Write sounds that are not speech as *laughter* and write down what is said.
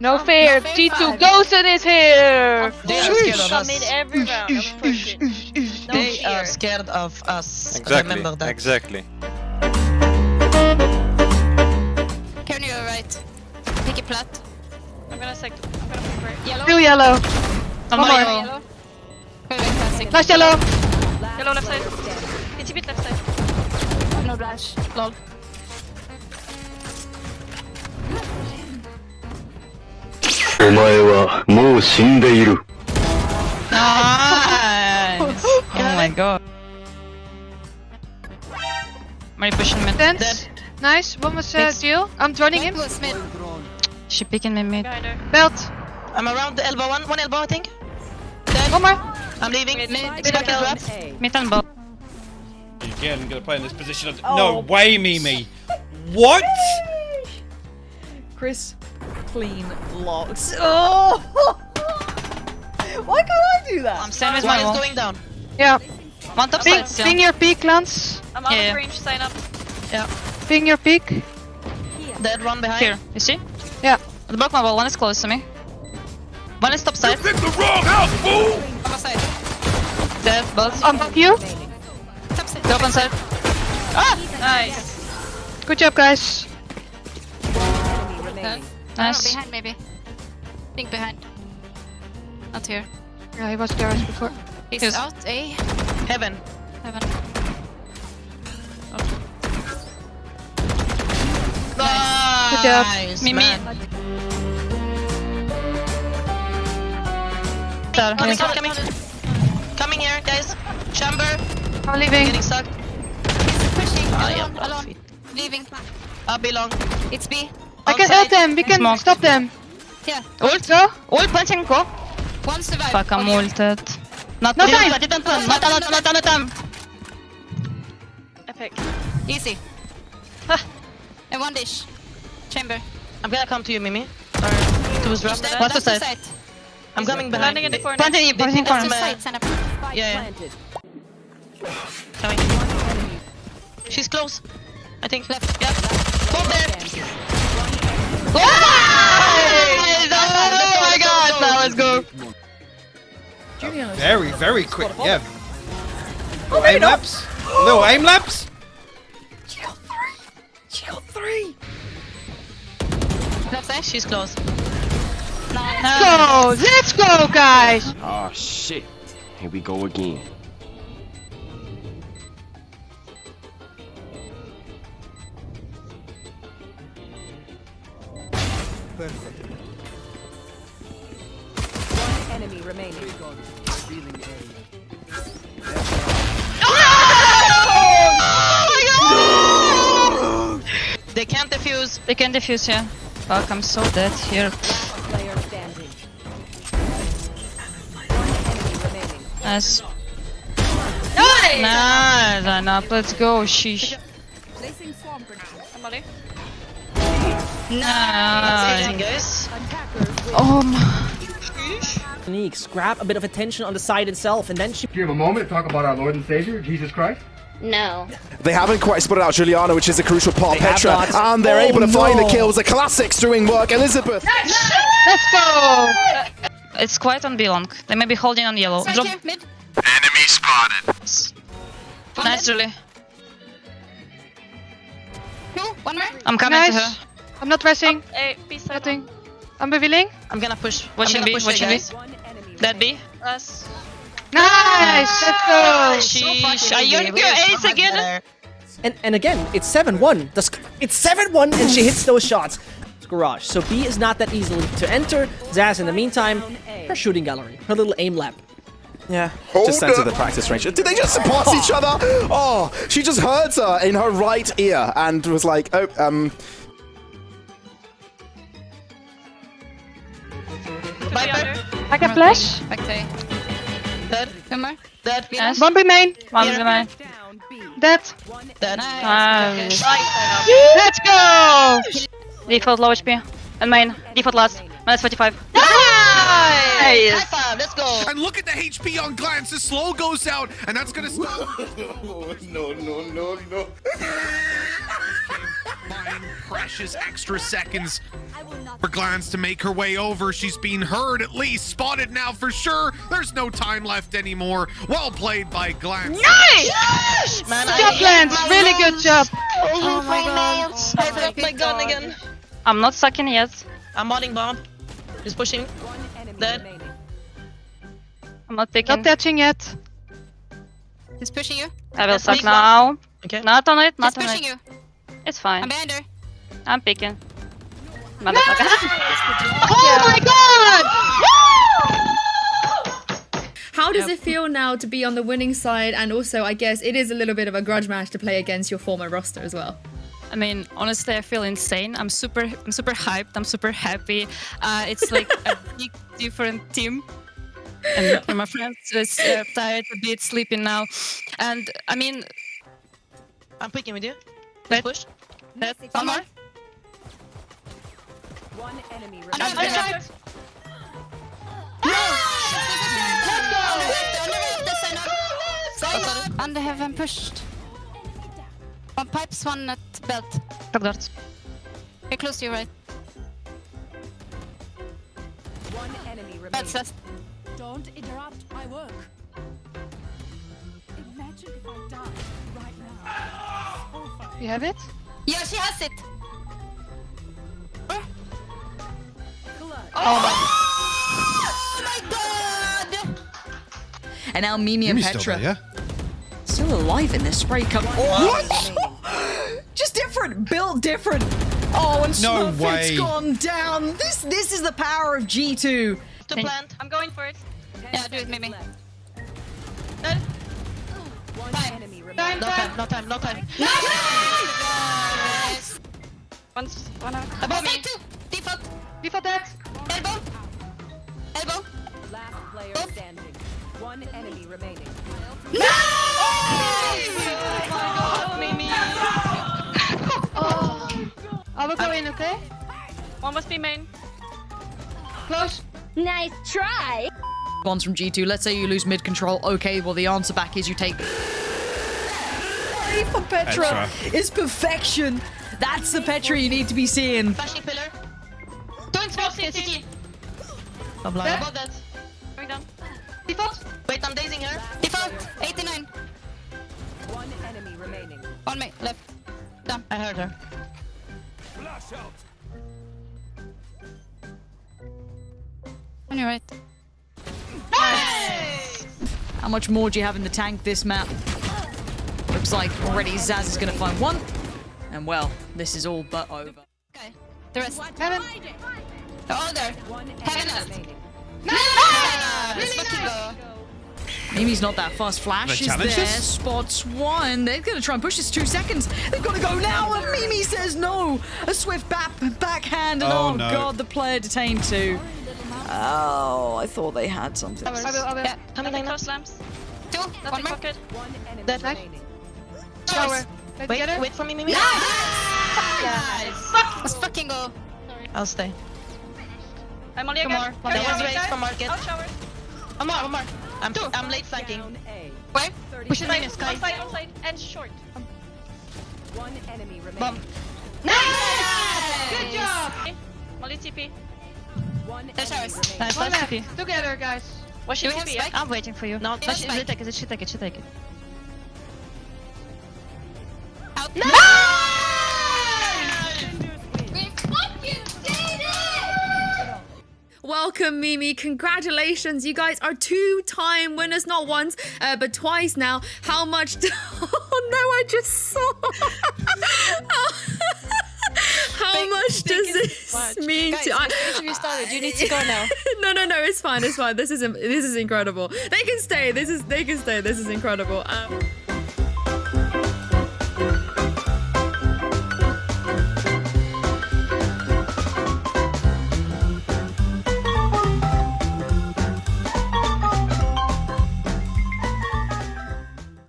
No fear, G2 Gozen is here! They are scared of us. in every round. I'm. No They fear. are scared of us. Exactly. Remember that. Exactly. Can you right? Pick a flat. I'm gonna sec. I'm gonna pick right. Yellow. Still yellow. One more. Yellow. Wait, wait, classic. Flash yellow. Yellow left side. It's a bit left side. No dash. Lol. お前はもう死んでいる。 Nice! oh my god. Mary pushing mid. Dance. Nice. One was uh, Thanks. Jill. I'm joining him. Close mid. She picking me mid. Behind her. Belt. I'm around the elbow. One, one elbow, I think. One more. I'm leaving. Mid, Mid. Spike is wrapped. Mid and bow. Again, gonna play in this position. Of... No way, Mimi. What? Chris, clean logs. Oh! *laughs* Why can't I do that? I'm standing with my is going down. Yeah. One top Ping, side still. ping your peak, Lance. I'm out Yeah, of range. Sign up. Yeah. Ping your peak. Dead one behind. Here, you see? Yeah. The broke my wall, one is close to me. One is top side. the wrong house, fool! Top side. Dead, both. On top you. Top side. Go up on side. Ah! Nice. Good job, guys. Nice. behind maybe. Think behind. Not here. Yeah, he was there before. He's Yes. out. A. Heaven. Heaven. Good job. Nice, Mimi. man. Coming, coming, coming. Coming here, guys. Chamber. I'm leaving. Getting sucked. He's pushing. Ah, yeah, alone. bra alone. Leaving. I belong. It's B. I can help them. We can Smoke. stop them. Yeah. Ult. Go. Ult, planting go. One survive. Fuck, I'm On you. ulted. Not No didn't time. turn, didn't turn. Not not not not time. Epic. Easy. and one dish. Chamber. I'm gonna come to you, Mimi. Or to his drop. What's the Last side? I'm coming behind. Landing in the corner. Planting you, planting That's corner. the side. Stand up. Yeah, yeah. Coming. She's close. I think. Left. Yeah. Bomb there. Oh my god, now let's go. Very, very quick. Yeah. Oh, Little aim labs. Little aim labs. She got three. She got three. Left side. She's close. Go. Let's go, guys. Oh shit. Here we go again. They can't defuse. They can defuse here. Fuck, I'm so dead here. Nice. Nice. Nice, enough. Let's go. Sheesh. Somebody. Nice. Amazing. Oh my. Sneaks, grab a bit of attention on the side itself, and then she Do you have a moment to talk about our Lord and Savior, Jesus Christ? No. They haven't quite spotted out Juliana, which is a crucial part. They have Petra, and they're Oh, able to find the kills. The classics doing work. Elizabeth. Let's go. It's quite on B long. They may be holding on yellow. Drop. Mid. Enemy spotted. Nice, Julie. Two. One more. I'm coming to her. I'm not pressing. Hey, uh, uh, B side. Nothing. I'm revealing. I'm gonna push. Watching I'm B, watching you B. guys. Dead B. Us. Nice. Let's go. Sheesh. Are you We your ace again? better. and and again, it's seven one. It's seven one, and she hits those shots. It's Garage. So B is not that easily to enter. Zaz, in the meantime, her shooting gallery, her little aim lab. Yeah. just enter the practice range. Did they just surpass each other? Oh, she just heard her in her right ear and was like, oh, um. Viper. I can flash. A. Dead. More. Dead. Yes. One B main. One behind. Dead. Dead. Nice. Nice. Let's go. Default low HP. And main. Default last. Minus 45. Ah! High five, let's go. And look at the HP on Glance. The slow goes out, and that's gonna stop. *laughs* no, no, no, no. buying precious extra seconds for Glance to make her way over. She's being heard at least, spotted now for sure. There's no time left anymore. Well played by Glance. Nice! Man, Good I job, hate Lance. my Really moves. good job. I hate Oh my my God. nails. I dropped my gun again. I'm not sucking yet. I'm modding bomb. He's pushing. Dead. I'm not picking. Not touching yet. He's pushing you. I will Yes, suck now. Okay. Not on it, He's not on pushing it. you. It's fine. I'm behind her. I'm picking. *laughs* Motherfucker. *laughs* Oh my god! *laughs* How does it feel now to be on the winning side? And also, I guess it is a little bit of a grudge match to play against your former roster as well. I mean, honestly, I feel insane. I'm super, I'm super hyped. I'm super happy. Uh, it's like a *laughs* big different team. And *laughs* my friends is uh, tired, a bit sleeping now. And I mean, I'm picking with you. Let's push. Dead. one more. Under I'm left, dead. left. Under heaven pushed. One pipes, one at belt. Ragdart. You're close to your right. Belt's left. Don't interrupt my work. Imagine if I died right now. You have it? Yeah, she has it. Oh, oh my god! And now Mimi and Mimi's still Petra. there, Still alive in this spray cup. What? Just different, built different. Oh, and No Smurfit's way. gone down. This this is the power of G2. To plant. I'm going for it. Yeah, do it, Mimi. Dead. Time, No time, no time, no time. One's one out. Above me. Two. Default. Before that. Elbow. Elbow. Last player standing. One enemy remaining. Oh I will go in, okay? One must be main. Close. Nice try. Bonds from G2. Let's say you lose mid control. Okay, well the answer back is you take. Play for Petra Petra. is perfection. That's the Petra you need to be seeing. Flashing pillar. Don't smoke Okay, CT. CT. I'm blind. Above that. Going down. Default. Wait, I'm dazing her. Default. 89. One enemy remaining. On me. Left. Down. I heard her. On your right. How much more do you have in the tank this map? Looks like already Zaz is going to find one. And well, this is all but over. Okay. The rest. Heaven. Oh, oh, there. One Heaven enemy left. remaining. Nice! Fucking go. Mimi's not that fast. Flash The is there. challenges? Spots one. They're going to try and push this two seconds. They've got to go now. And Mimi says no. A swift back backhand. And Oh, oh, no. god, the player detained too. Oh, I thought they had something. I will, I will. Yeah. Coming Nothing down. close lamps. Two. One Nothing more. pocket. One enemy Dead. remaining. Shower. Play Wait, together. wait for me, Mimi. Let's fucking go. I'll stay. I'm only Come again. more. Go was shower, race from market. Out shower. One more, one more. I'm, I'm late flanking. Down A. Where? Pushing Side, in one side, one side, and short. Um. One enemy remaining. Bomb. Good job. Molly TP. One There's ours. Nice, One nice left. Together, guys. Watch Do your we have spike? I'm waiting for you. No, No, she, spike. she take it, she take it, she take it. Out. No! Welcome, Mimi. Congratulations. You guys are two time winners, not once, uh, but twice now. How much? *laughs* oh, no, I just saw. *laughs* How much does this *laughs* mean Guys, to? I, interview started. You need to go now. *laughs* no, no, no. It's fine. It's fine. This is this is incredible. They can stay. This is they can stay. This is incredible. Um,